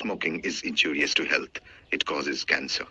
Smoking is injurious to health. It causes cancer.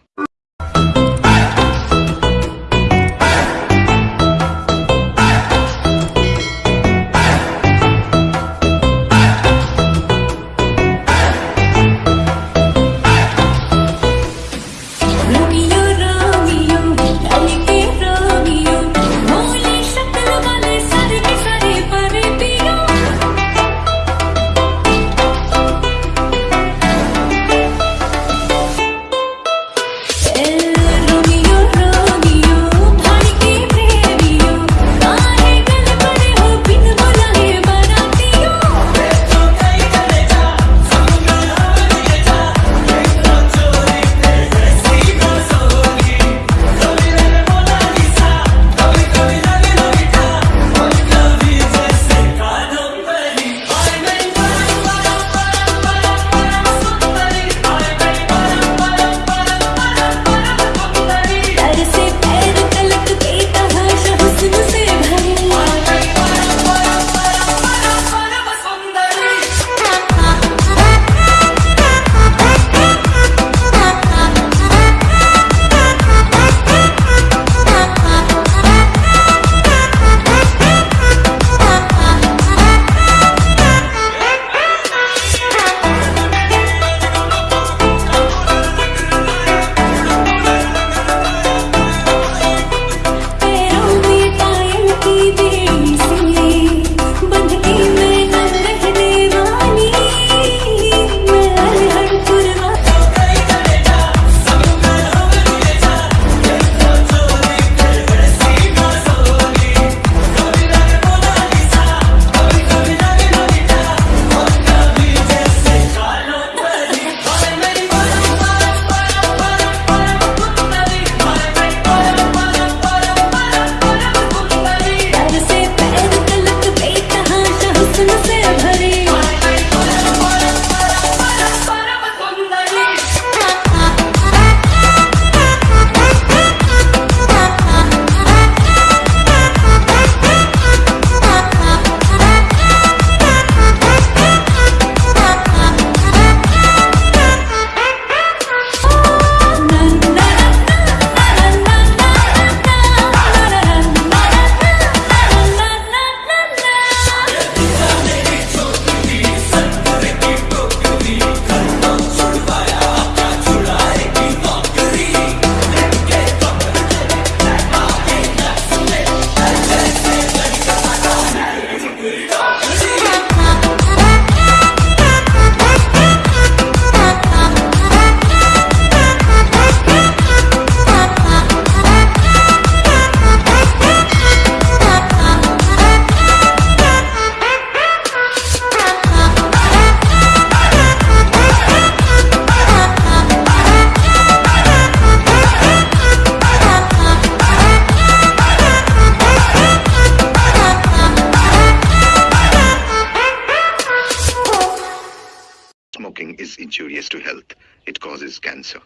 is injurious to health. It causes cancer.